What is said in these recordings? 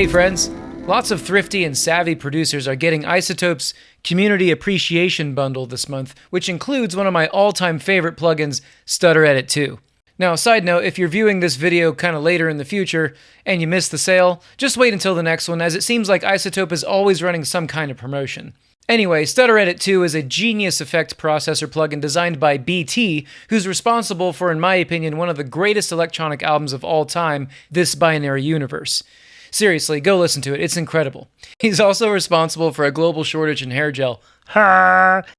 Hey friends, lots of thrifty and savvy producers are getting iZotope's Community Appreciation Bundle this month, which includes one of my all-time favorite plugins, Stutter Edit 2. Now, side note, if you're viewing this video kind of later in the future and you missed the sale, just wait until the next one as it seems like iZotope is always running some kind of promotion. Anyway, Stutter Edit 2 is a genius effect processor plugin designed by BT, who's responsible for, in my opinion, one of the greatest electronic albums of all time, This Binary Universe. Seriously, go listen to it. It's incredible. He's also responsible for a global shortage in hair gel.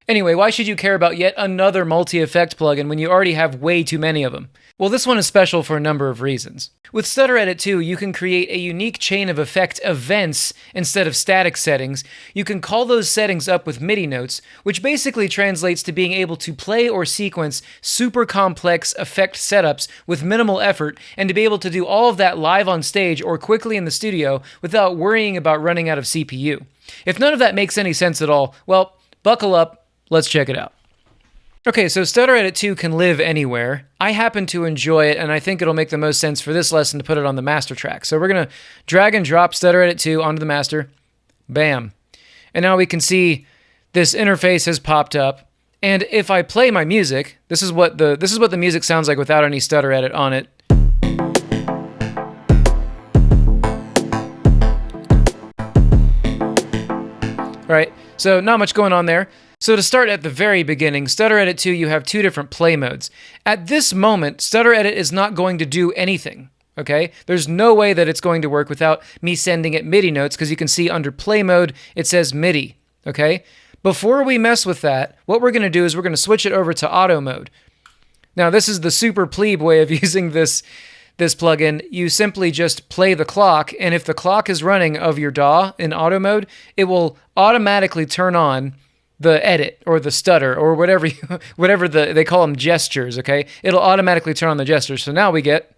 Anyway, why should you care about yet another multi-effect plugin when you already have way too many of them? Well, this one is special for a number of reasons. With Stutter Edit 2, you can create a unique chain of effect events instead of static settings. You can call those settings up with MIDI notes, which basically translates to being able to play or sequence super complex effect setups with minimal effort, and to be able to do all of that live on stage or quickly in the studio without worrying about running out of CPU. If none of that makes any sense at all, well, buckle up, let's check it out. Okay, so Stutter Edit 2 can live anywhere. I happen to enjoy it, and I think it'll make the most sense for this lesson to put it on the master track. So we're going to drag and drop Stutter Edit 2 onto the master. Bam. And now we can see this interface has popped up. And if I play my music, this is what the this is what the music sounds like without any stutter edit on it. All right, so not much going on there. So to start at the very beginning, Stutter Edit 2, you have two different play modes. At this moment, Stutter Edit is not going to do anything, okay? There's no way that it's going to work without me sending it MIDI notes, because you can see under play mode, it says MIDI, okay? Before we mess with that, what we're going to do is we're going to switch it over to auto mode. Now, this is the super plebe way of using this this plugin, you simply just play the clock, and if the clock is running of your DAW in auto mode, it will automatically turn on the edit or the stutter or whatever you, whatever the they call them gestures. Okay, it'll automatically turn on the gestures. So now we get.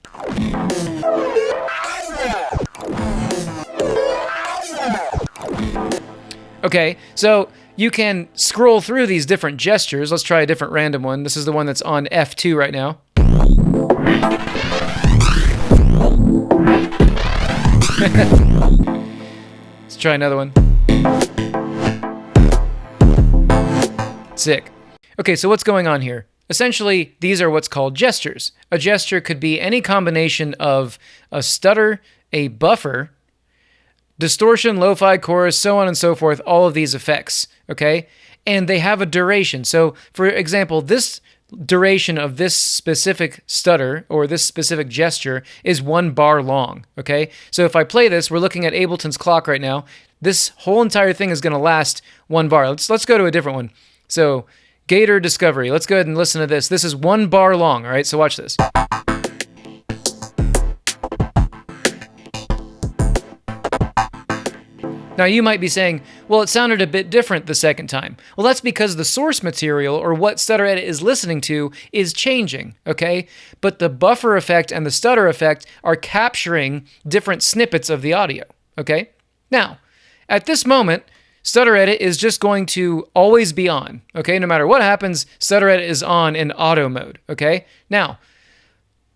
Okay, so you can scroll through these different gestures. Let's try a different random one. This is the one that's on F2 right now. Let's try another one. Sick. Okay, so what's going on here? Essentially, these are what's called gestures. A gesture could be any combination of a stutter, a buffer, distortion, lo-fi, chorus, so on and so forth, all of these effects, okay? And they have a duration. So, for example, this duration of this specific stutter or this specific gesture is one bar long, okay? So if I play this, we're looking at Ableton's clock right now. This whole entire thing is going to last one bar. Let's let's go to a different one. So Gator Discovery. Let's go ahead and listen to this. This is one bar long, all right? So watch this. Now, you might be saying, well, it sounded a bit different the second time. Well, that's because the source material, or what Stutter Edit is listening to, is changing, okay? But the buffer effect and the stutter effect are capturing different snippets of the audio, okay? Now, at this moment, Stutter Edit is just going to always be on, okay? No matter what happens, Stutter Edit is on in auto mode, okay? Now,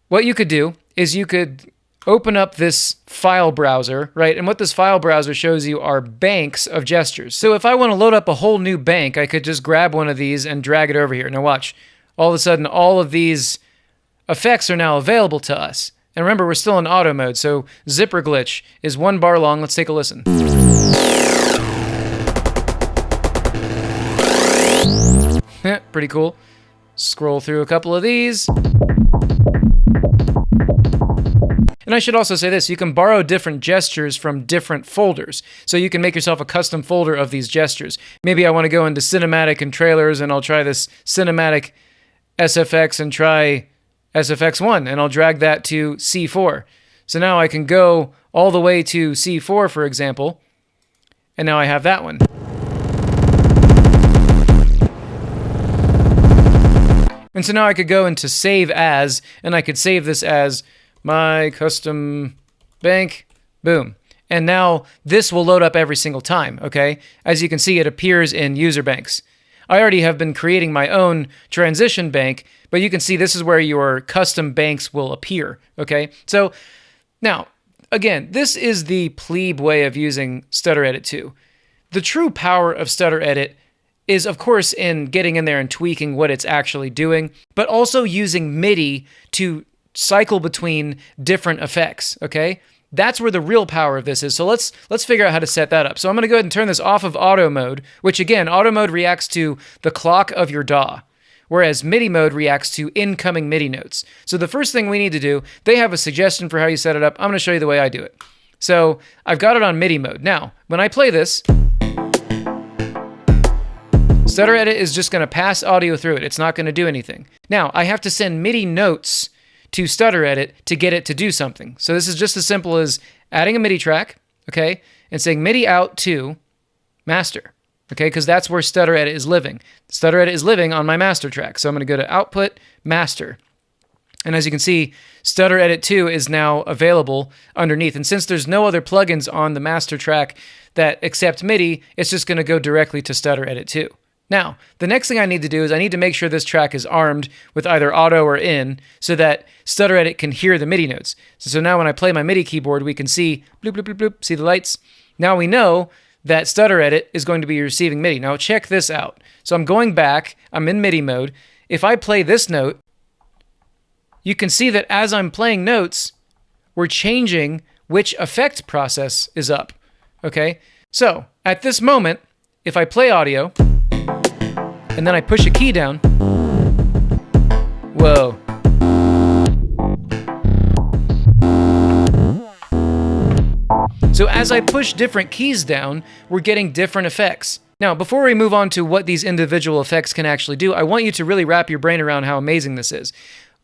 what you could do is you could open up this file browser, right? And what this file browser shows you are banks of gestures. So if I want to load up a whole new bank, I could just grab one of these and drag it over here. Now watch, all of a sudden all of these effects are now available to us. And remember, we're still in auto mode, so zipper glitch is one bar long. Let's take a listen. Pretty cool. Scroll through a couple of these. And I should also say this, you can borrow different gestures from different folders. So you can make yourself a custom folder of these gestures. Maybe I want to go into cinematic and trailers and I'll try this cinematic SFX and try SFX1 and I'll drag that to C4. So now I can go all the way to C4, for example, and now I have that one. And so now I could go into save as, and I could save this as my custom bank, boom. And now this will load up every single time, okay? As you can see, it appears in user banks. I already have been creating my own transition bank, but you can see this is where your custom banks will appear, okay? So now, again, this is the plebe way of using Stutter Edit 2. The true power of Stutter Edit is, of course, in getting in there and tweaking what it's actually doing, but also using MIDI to cycle between different effects, okay? That's where the real power of this is. So let's let's figure out how to set that up. So I'm going to go ahead and turn this off of auto mode, which again, auto mode reacts to the clock of your DAW, whereas MIDI mode reacts to incoming MIDI notes. So the first thing we need to do, they have a suggestion for how you set it up. I'm going to show you the way I do it. So I've got it on MIDI mode. Now, when I play this, Stutter Edit is just going to pass audio through it. It's not going to do anything. Now, I have to send MIDI notes to Stutter Edit to get it to do something. So this is just as simple as adding a MIDI track, okay, and saying MIDI out to master, okay, because that's where Stutter Edit is living. Stutter Edit is living on my master track. So I'm going to go to output, master. And as you can see, Stutter Edit 2 is now available underneath. And since there's no other plugins on the master track that accept MIDI, it's just going to go directly to Stutter Edit 2. Now, the next thing I need to do is I need to make sure this track is armed with either auto or in so that Stutter Edit can hear the MIDI notes. So, now when I play my MIDI keyboard, we can see bloop, bloop, bloop, bloop, see the lights. Now we know that Stutter Edit is going to be receiving MIDI. Now check this out. So I'm going back, I'm in MIDI mode. If I play this note, you can see that as I'm playing notes, we're changing which effect process is up. Okay? So at this moment, if I play audio, and then I push a key down. Whoa. So as I push different keys down, we're getting different effects. Now, before we move on to what these individual effects can actually do, I want you to really wrap your brain around how amazing this is.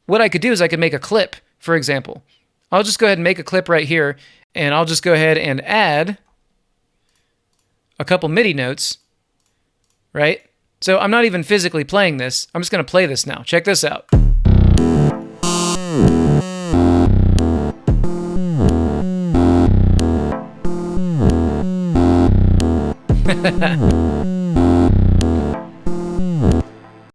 What I could do is I could make a clip, for example. I'll just go ahead and make a clip right here, and I'll just go ahead and add a couple MIDI notes, right? So I'm not even physically playing this. I'm just going to play this now. Check this out. I'm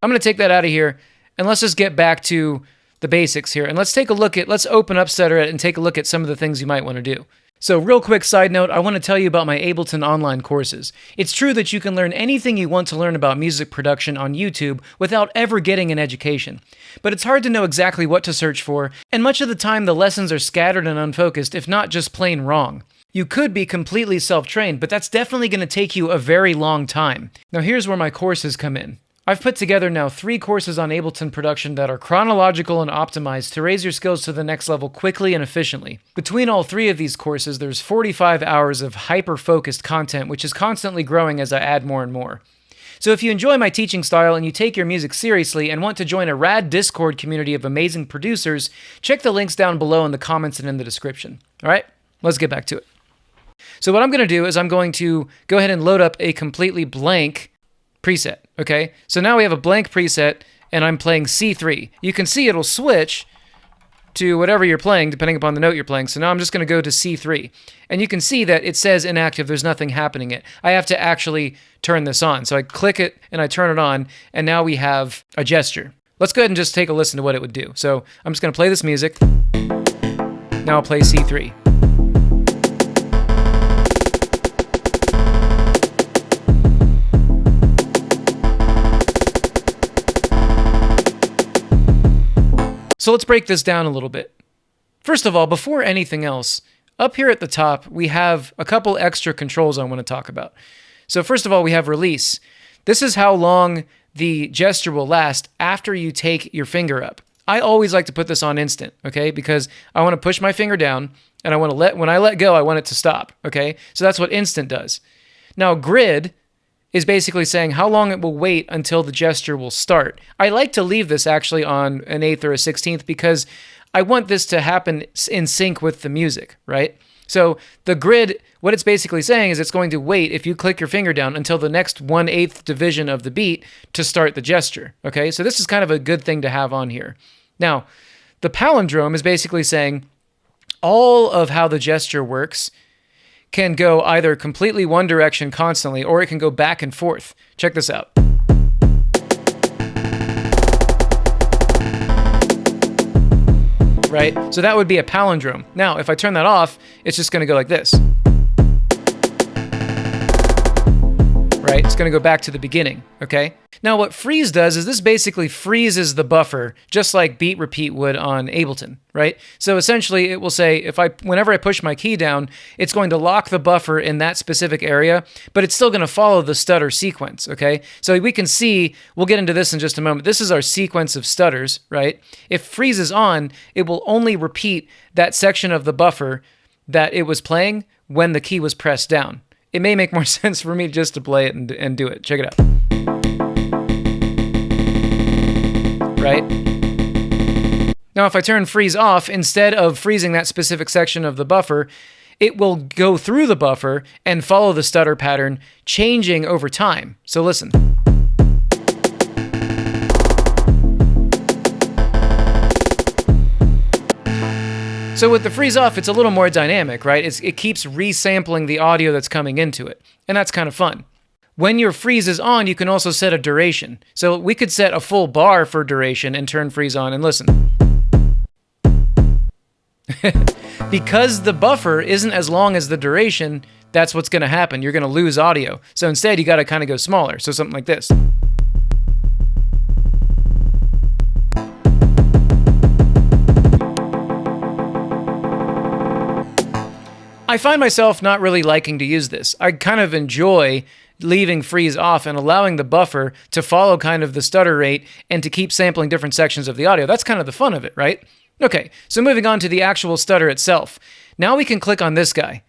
going to take that out of here and let's just get back to the basics here. And let's take a look at, let's open up Stutter and take a look at some of the things you might want to do. So, real quick side note, I want to tell you about my Ableton online courses. It's true that you can learn anything you want to learn about music production on YouTube without ever getting an education. But it's hard to know exactly what to search for, and much of the time the lessons are scattered and unfocused, if not just plain wrong. You could be completely self trained, but that's definitely going to take you a very long time. Now, here's where my courses come in. I've put together now three courses on Ableton production that are chronological and optimized to raise your skills to the next level quickly and efficiently. Between all three of these courses, there's 45 hours of hyper focused content, which is constantly growing as I add more and more. So if you enjoy my teaching style and you take your music seriously and want to join a rad Discord community of amazing producers, check the links down below in the comments and in the description. All right, let's get back to it. So what I'm going to do is I'm going to go ahead and load up a completely blank preset. Okay, so now we have a blank preset and I'm playing C3. You can see it'll switch to whatever you're playing, depending upon the note you're playing. So now I'm just going to go to C3. And you can see that it says inactive, there's nothing happening yet. I have to actually turn this on. So I click it and I turn it on, and now we have a gesture. Let's go ahead and just take a listen to what it would do. So I'm just going to play this music. Now I'll play C3. So let's break this down a little bit. First of all, before anything else, up here at the top, we have a couple extra controls I want to talk about. So first of all, we have release. This is how long the gesture will last after you take your finger up. I always like to put this on instant, okay? Because I want to push my finger down and I want to let, when I let go, I want it to stop, okay? So that's what instant does. Now, grid is basically saying how long it will wait until the gesture will start. I like to leave this actually on an eighth or a sixteenth because I want this to happen in sync with the music, right? So the grid, what it's basically saying is it's going to wait if you click your finger down until the next one eighth division of the beat to start the gesture. Okay, so this is kind of a good thing to have on here. Now, the palindrome is basically saying all of how the gesture works can go either completely one direction constantly or it can go back and forth. Check this out. right? So that would be a palindrome. Now, if I turn that off, it's just going to go like this. Right? It's going to go back to the beginning, okay? Now, what freeze does is this basically freezes the buffer, just like beat repeat would on Ableton, right? So essentially, it will say if I, whenever I push my key down, it's going to lock the buffer in that specific area, but it's still going to follow the stutter sequence, okay? So we can see, we'll get into this in just a moment. This is our sequence of stutters, right? If freeze is on, it will only repeat that section of the buffer that it was playing when the key was pressed down. It may make more sense for me just to play it and, and do it. Check it out. Right? Now, if I turn freeze off, instead of freezing that specific section of the buffer, it will go through the buffer and follow the stutter pattern, changing over time. So listen. So with the freeze off, it's a little more dynamic, right? It's, it keeps resampling the audio that's coming into it, and that's kind of fun. When your freeze is on, you can also set a duration. So we could set a full bar for duration and turn freeze on and listen. because the buffer isn't as long as the duration, that's what's going to happen. You're going to lose audio. So instead, you got to kind of go smaller. So something like this. I find myself not really liking to use this. I kind of enjoy leaving freeze off and allowing the buffer to follow kind of the stutter rate and to keep sampling different sections of the audio. That's kind of the fun of it, right? Okay, so moving on to the actual stutter itself. Now we can click on this guy.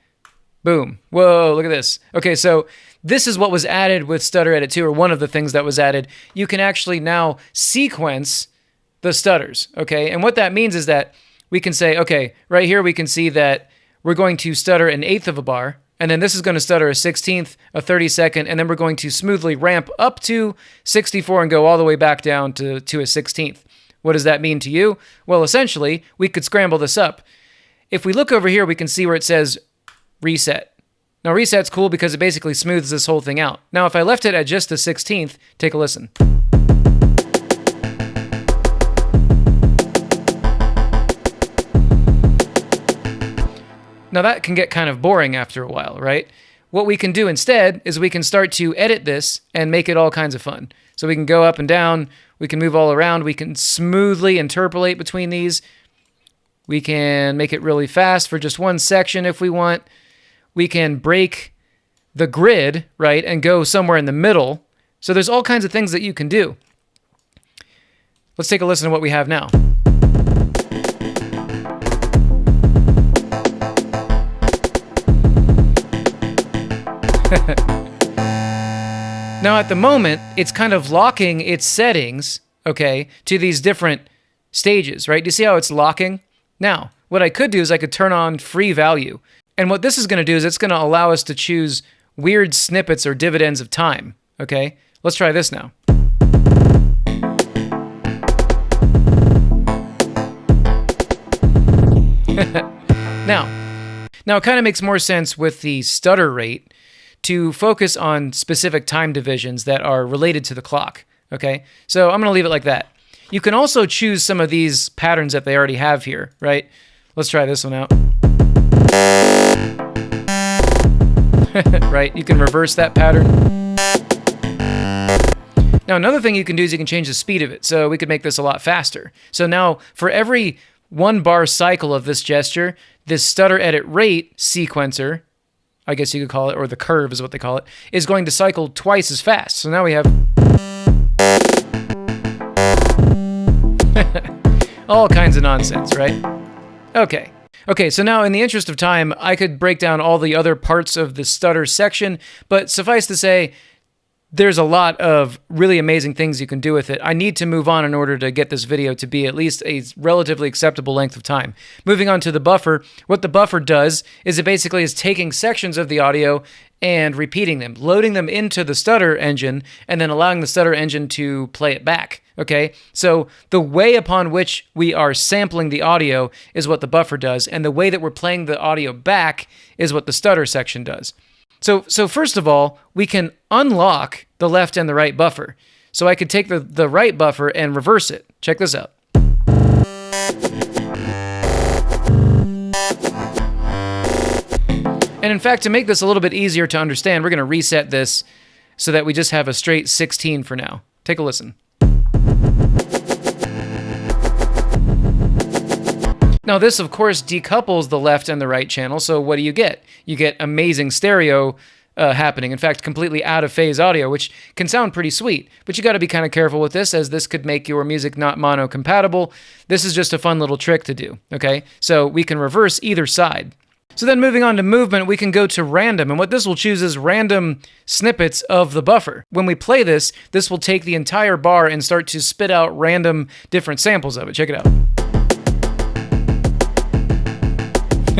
Boom. Whoa, look at this. Okay, so this is what was added with Stutter Edit 2, or one of the things that was added. You can actually now sequence the stutters, okay? And what that means is that we can say, okay, right here we can see that we're going to stutter an eighth of a bar, and then this is going to stutter a 16th, a 32nd, and then we're going to smoothly ramp up to 64 and go all the way back down to, to a 16th. What does that mean to you? Well, essentially, we could scramble this up. If we look over here, we can see where it says reset. Now, reset's cool because it basically smooths this whole thing out. Now, if I left it at just the 16th, take a listen. Now that can get kind of boring after a while, right? What we can do instead is we can start to edit this and make it all kinds of fun. So we can go up and down, we can move all around, we can smoothly interpolate between these. We can make it really fast for just one section if we want. We can break the grid, right, and go somewhere in the middle. So there's all kinds of things that you can do. Let's take a listen to what we have now. now, at the moment, it's kind of locking its settings, okay, to these different stages, right? Do you see how it's locking? Now, what I could do is I could turn on free value. And what this is going to do is it's going to allow us to choose weird snippets or dividends of time, okay? Let's try this now. now, now it kind of makes more sense with the stutter rate to focus on specific time divisions that are related to the clock. Okay, so I'm going to leave it like that. You can also choose some of these patterns that they already have here, right? Let's try this one out. right, you can reverse that pattern. Now, another thing you can do is you can change the speed of it. So we could make this a lot faster. So now for every one bar cycle of this gesture, this stutter edit rate sequencer I guess you could call it, or the curve is what they call it, is going to cycle twice as fast. So now we have all kinds of nonsense, right? Okay. Okay, so now in the interest of time, I could break down all the other parts of the stutter section, but suffice to say, there's a lot of really amazing things you can do with it. I need to move on in order to get this video to be at least a relatively acceptable length of time. Moving on to the buffer, what the buffer does is it basically is taking sections of the audio and repeating them, loading them into the stutter engine, and then allowing the stutter engine to play it back. Okay, so the way upon which we are sampling the audio is what the buffer does, and the way that we're playing the audio back is what the stutter section does. So, so first of all, we can unlock the left and the right buffer. So I could take the, the right buffer and reverse it. Check this out. And in fact, to make this a little bit easier to understand, we're going to reset this so that we just have a straight 16 for now. Take a listen. Now, this of course decouples the left and the right channel, so what do you get? You get amazing stereo uh, happening. In fact, completely out of phase audio, which can sound pretty sweet. But you got to be kind of careful with this, as this could make your music not mono compatible. This is just a fun little trick to do, okay? So we can reverse either side. So then moving on to movement, we can go to random, and what this will choose is random snippets of the buffer. When we play this, this will take the entire bar and start to spit out random different samples of it. Check it out.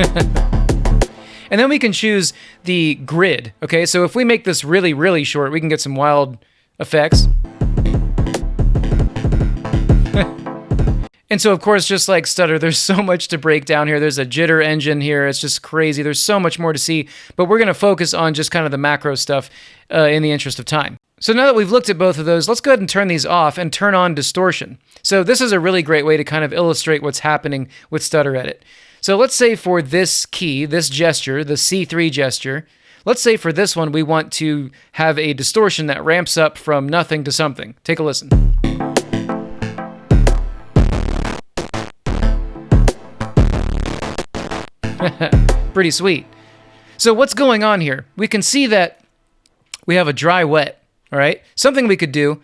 and then we can choose the grid. Okay, so if we make this really, really short, we can get some wild effects. and so, of course, just like Stutter, there's so much to break down here. There's a jitter engine here. It's just crazy. There's so much more to see, but we're going to focus on just kind of the macro stuff uh, in the interest of time. So now that we've looked at both of those, let's go ahead and turn these off and turn on distortion. So this is a really great way to kind of illustrate what's happening with Stutter Edit. So let's say for this key, this gesture, the C3 gesture, let's say for this one we want to have a distortion that ramps up from nothing to something. Take a listen. Pretty sweet. So what's going on here? We can see that we have a dry wet, all right? Something we could do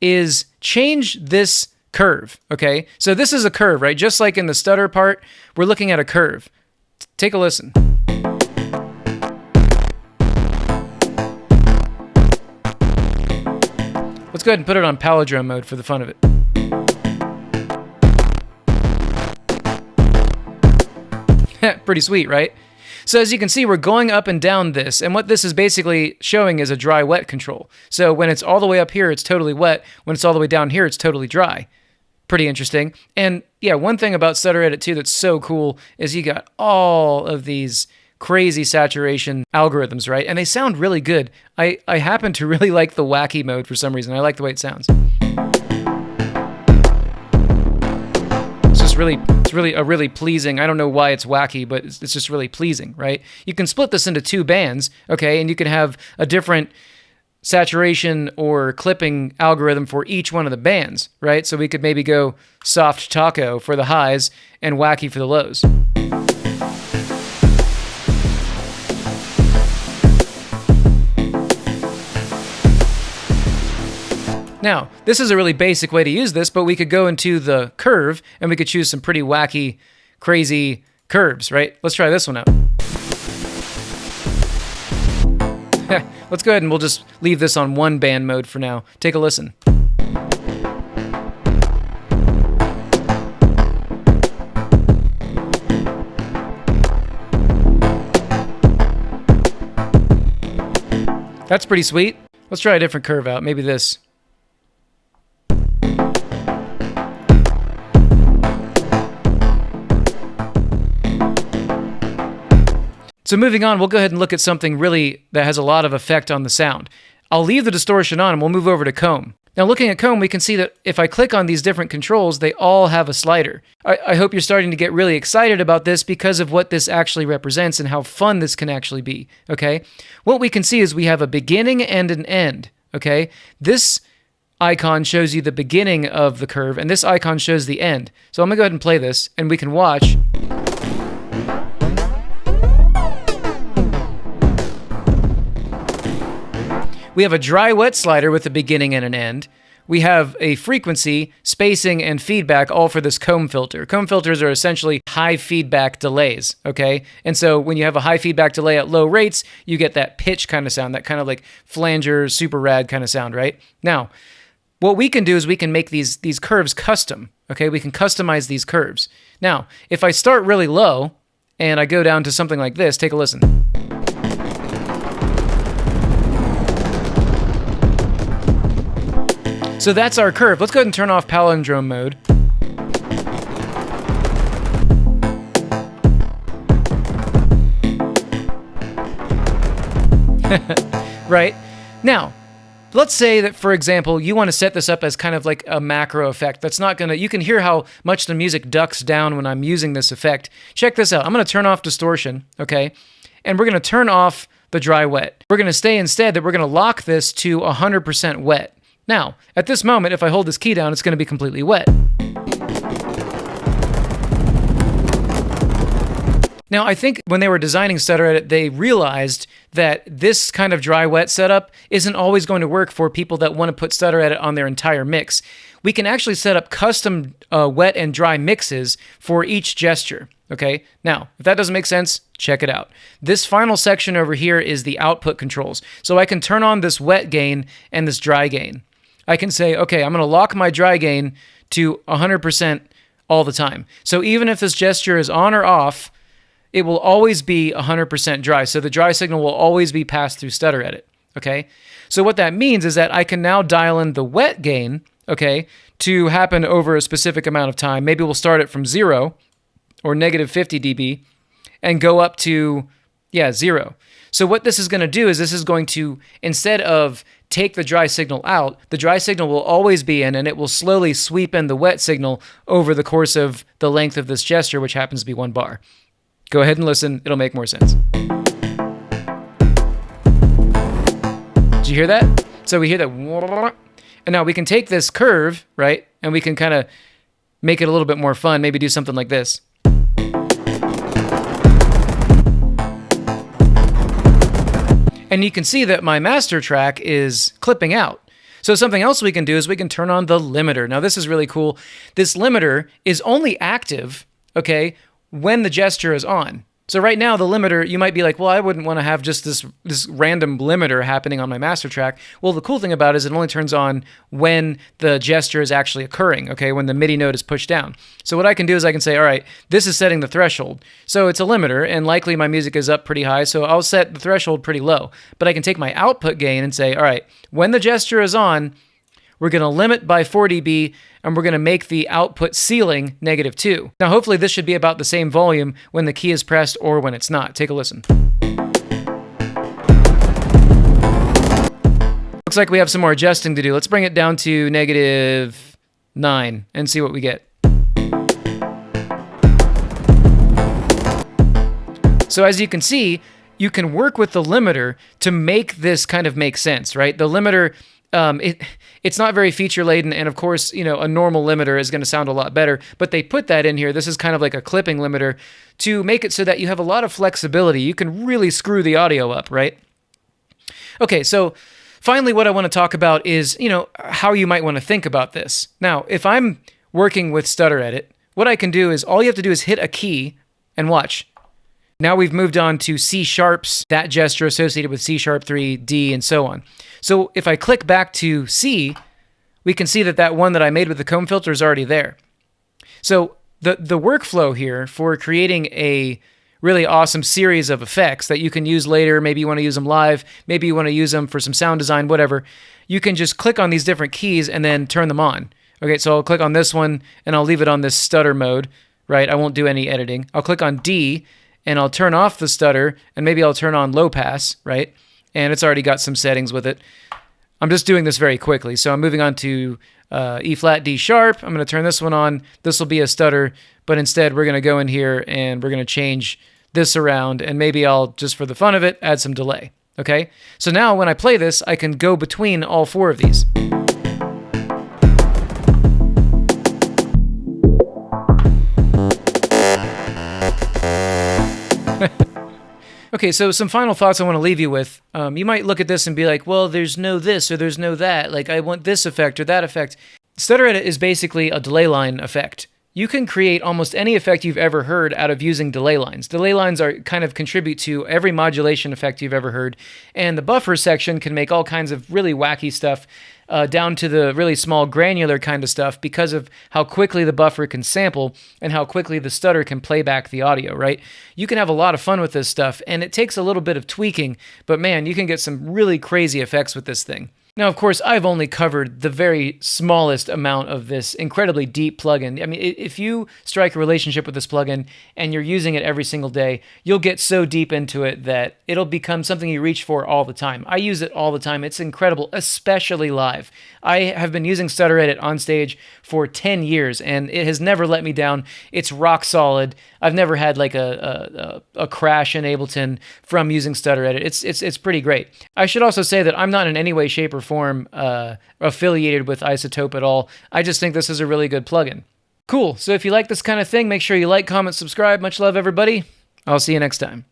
is change this curve, okay? So this is a curve, right? Just like in the stutter part, we're looking at a curve. Take a listen. Let's go ahead and put it on palindrome mode for the fun of it. Pretty sweet, right? So as you can see, we're going up and down this, and what this is basically showing is a dry-wet control. So when it's all the way up here, it's totally wet. When it's all the way down here, it's totally dry pretty interesting. And yeah, one thing about Stutter Edit 2 that's so cool is you got all of these crazy saturation algorithms, right? And they sound really good. I, I happen to really like the wacky mode for some reason. I like the way it sounds. It's just really, it's really a really pleasing. I don't know why it's wacky, but it's, it's just really pleasing, right? You can split this into two bands, okay, and you can have a different saturation or clipping algorithm for each one of the bands, right? So we could maybe go soft taco for the highs and wacky for the lows. Now, this is a really basic way to use this, but we could go into the curve and we could choose some pretty wacky, crazy curves, right? Let's try this one out. Let's go ahead and we'll just leave this on one band mode for now. Take a listen. That's pretty sweet. Let's try a different curve out. Maybe this. So moving on, we'll go ahead and look at something really that has a lot of effect on the sound. I'll leave the distortion on and we'll move over to comb. Now looking at comb, we can see that if I click on these different controls, they all have a slider. I, I, hope you're starting to get really excited about this because of what this actually represents and how fun this can actually be, okay? What we can see is we have a beginning and an end, okay? This icon shows you the beginning of the curve and this icon shows the end. So I'm gonna go ahead and play this and we can watch We have a dry wet slider with a beginning and an end. We have a frequency, spacing, and feedback all for this comb filter. Comb filters are essentially high feedback delays, okay? And so when you have a high feedback delay at low rates, you get that pitch kind of sound, that kind of like flanger, super rad kind of sound, right? Now, what we can do is we can make these, these curves custom, okay? We can customize these curves. Now, if I start really low and I go down to something like this, take a listen. So that's our curve. Let's go ahead and turn off palindrome mode. right? Now, let's say that, for example, you want to set this up as kind of like a macro effect. That's not going to, you can hear how much the music ducks down when I'm using this effect. Check this out. I'm going to turn off distortion, okay? and we're going to turn off the dry wet. We're going to stay instead that we're going to lock this to 100% wet. Now, at this moment, if I hold this key down, it's going to be completely wet. Now, I think when they were designing Stutter Edit, they realized that this kind of dry wet setup isn't always going to work for people that want to put Stutter Edit on their entire mix. We can actually set up custom uh, wet and dry mixes for each gesture. Okay, now, if that doesn't make sense, check it out. This final section over here is the output controls. So I can turn on this wet gain and this dry gain. I can say, okay, I'm going to lock my dry gain to 100% all the time. So even if this gesture is on or off, it will always be 100% dry. So the dry signal will always be passed through stutter edit. Okay. So what that means is that I can now dial in the wet gain, okay, to happen over a specific amount of time. Maybe we'll start it from zero or negative 50 dB and go up to, yeah, zero. So what this is going to do is this is going to, instead of take the dry signal out, the dry signal will always be in and it will slowly sweep in the wet signal over the course of the length of this gesture, which happens to be one bar. Go ahead and listen, it'll make more sense. Did you hear that? So we hear that, and now we can take this curve, right, and we can kind of make it a little bit more fun, maybe do something like this. And you can see that my master track is clipping out. So something else we can do is we can turn on the limiter. Now this is really cool. This limiter is only active, okay, when the gesture is on. So right now the limiter, you might be like, well, I wouldn't want to have just this this random limiter happening on my master track. Well, the cool thing about it is it only turns on when the gesture is actually occurring, okay, when the MIDI note is pushed down. So what I can do is I can say, all right, this is setting the threshold. So it's a limiter, and likely my music is up pretty high, so I'll set the threshold pretty low. But I can take my output gain and say, all right, when the gesture is on, we're going to limit by 4 dB, and we're going to make the output ceiling negative 2. Now, hopefully this should be about the same volume when the key is pressed or when it's not. Take a listen. Looks like we have some more adjusting to do. Let's bring it down to negative 9 and see what we get. So as you can see, you can work with the limiter to make this kind of make sense, right? The limiter um, it it's not very feature laden, and of course, you know, a normal limiter is going to sound a lot better. But they put that in here. This is kind of like a clipping limiter to make it so that you have a lot of flexibility. You can really screw the audio up, right? Okay, so finally, what I want to talk about is you know how you might want to think about this. Now, if I'm working with Stutter Edit, what I can do is all you have to do is hit a key and watch. Now we've moved on to C sharps, that gesture associated with C sharp 3, D, and so on. So if I click back to C, we can see that that one that I made with the comb filter is already there. So the, the workflow here for creating a really awesome series of effects that you can use later, maybe you want to use them live, maybe you want to use them for some sound design, whatever, you can just click on these different keys and then turn them on. Okay, so I'll click on this one and I'll leave it on this stutter mode, right? I won't do any editing. I'll click on D and I'll turn off the stutter and maybe I'll turn on low pass, right? And it's already got some settings with it. I'm just doing this very quickly. So I'm moving on to uh, E flat, D sharp. I'm going to turn this one on. This will be a stutter, but instead we're going to go in here and we're going to change this around and maybe I'll, just for the fun of it, add some delay. Okay? So now when I play this, I can go between all four of these. Okay, so some final thoughts I want to leave you with. Um, you might look at this and be like, well, there's no this or there's no that. Like, I want this effect or that effect. Stutter Edit is basically a delay line effect. You can create almost any effect you've ever heard out of using delay lines. Delay lines are kind of contribute to every modulation effect you've ever heard, and the buffer section can make all kinds of really wacky stuff uh, down to the really small granular kind of stuff because of how quickly the buffer can sample and how quickly the stutter can play back the audio, right? You can have a lot of fun with this stuff, and it takes a little bit of tweaking, but man, you can get some really crazy effects with this thing. Now, of course, I've only covered the very smallest amount of this incredibly deep plugin. I mean, if you strike a relationship with this plugin and you're using it every single day, you'll get so deep into it that it'll become something you reach for all the time. I use it all the time. It's incredible, especially live. I have been using Stutter Edit on stage for 10 years and it has never let me down. It's rock solid. I've never had like a, a, crash in Ableton from using Stutter Edit. It's, it's, it's pretty great. I should also say that I'm not in any way, shape, or form uh, affiliated with iZotope at all. I just think this is a really good plugin. Cool. So if you like this kind of thing, make sure you like, comment, subscribe. Much love, everybody. I'll see you next time.